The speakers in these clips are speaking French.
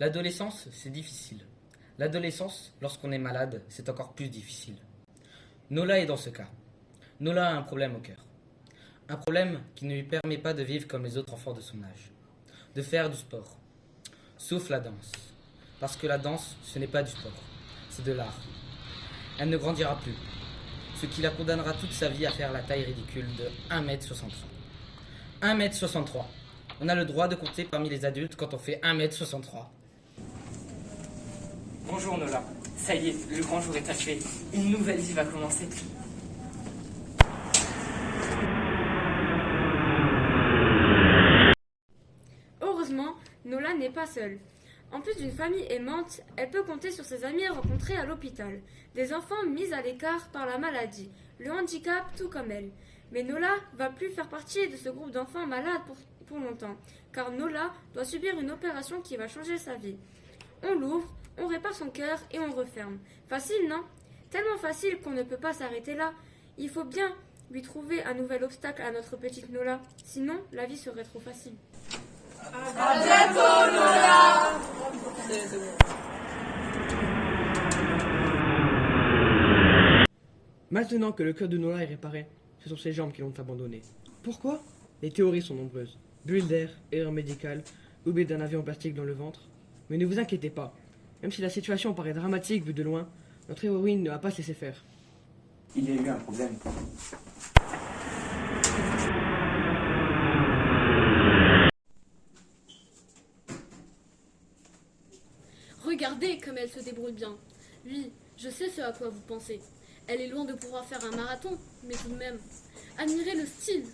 L'adolescence, c'est difficile. L'adolescence, lorsqu'on est malade, c'est encore plus difficile. Nola est dans ce cas. Nola a un problème au cœur. Un problème qui ne lui permet pas de vivre comme les autres enfants de son âge. De faire du sport. Sauf la danse. Parce que la danse, ce n'est pas du sport. C'est de l'art. Elle ne grandira plus. Ce qui la condamnera toute sa vie à faire la taille ridicule de 1m63. 1m63. On a le droit de compter parmi les adultes quand on fait 1m63. Bonjour Nola. Ça y est, le grand jour est achevé. Une nouvelle vie va commencer. Heureusement, Nola n'est pas seule. En plus d'une famille aimante, elle peut compter sur ses amis rencontrés à l'hôpital, des enfants mis à l'écart par la maladie, le handicap tout comme elle. Mais Nola va plus faire partie de ce groupe d'enfants malades pour, pour longtemps, car Nola doit subir une opération qui va changer sa vie. On l'ouvre, on répare son cœur et on referme. Facile, non? Tellement facile qu'on ne peut pas s'arrêter là. Il faut bien lui trouver un nouvel obstacle à notre petite Nola, sinon la vie serait trop facile. Maintenant que le cœur de Nola est réparé, ce sont ses jambes qui l'ont abandonné. Pourquoi? Les théories sont nombreuses. Bulle d'air, erreur médicale, oubli d'un avion plastique dans le ventre. Mais ne vous inquiétez pas. Même si la situation paraît dramatique vue de loin, notre héroïne ne va pas se laisser faire. Il y a eu un problème. Regardez comme elle se débrouille bien. Oui, je sais ce à quoi vous pensez. Elle est loin de pouvoir faire un marathon, mais tout de même. Admirez le style,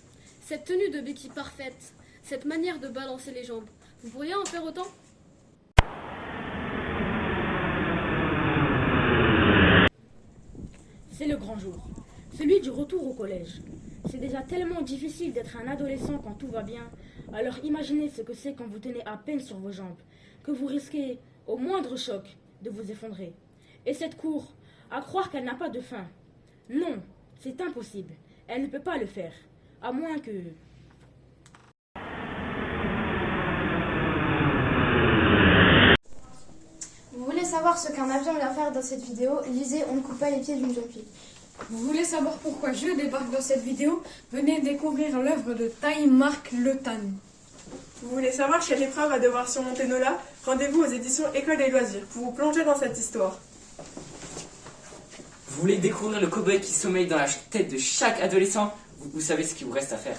cette tenue de béquille parfaite, cette manière de balancer les jambes. Vous pourriez en faire autant? C'est le grand jour, celui du retour au collège. C'est déjà tellement difficile d'être un adolescent quand tout va bien. Alors imaginez ce que c'est quand vous tenez à peine sur vos jambes, que vous risquez, au moindre choc, de vous effondrer. Et cette cour, à croire qu'elle n'a pas de fin. Non, c'est impossible. Elle ne peut pas le faire. À moins que... Vous voulez savoir ce qu'un avion vient faire dans cette vidéo Lisez On ne coupe pas les pieds d'une jeune fille. Vous voulez savoir pourquoi je débarque dans cette vidéo Venez découvrir l'œuvre de Time Mark Le Tan. Vous voulez savoir quelle épreuve va devoir surmonter Nola Rendez-vous aux éditions École des loisirs pour vous plonger dans cette histoire. Vous voulez découvrir le cowboy qui sommeille dans la tête de chaque adolescent? Vous, vous savez ce qu'il vous reste à faire.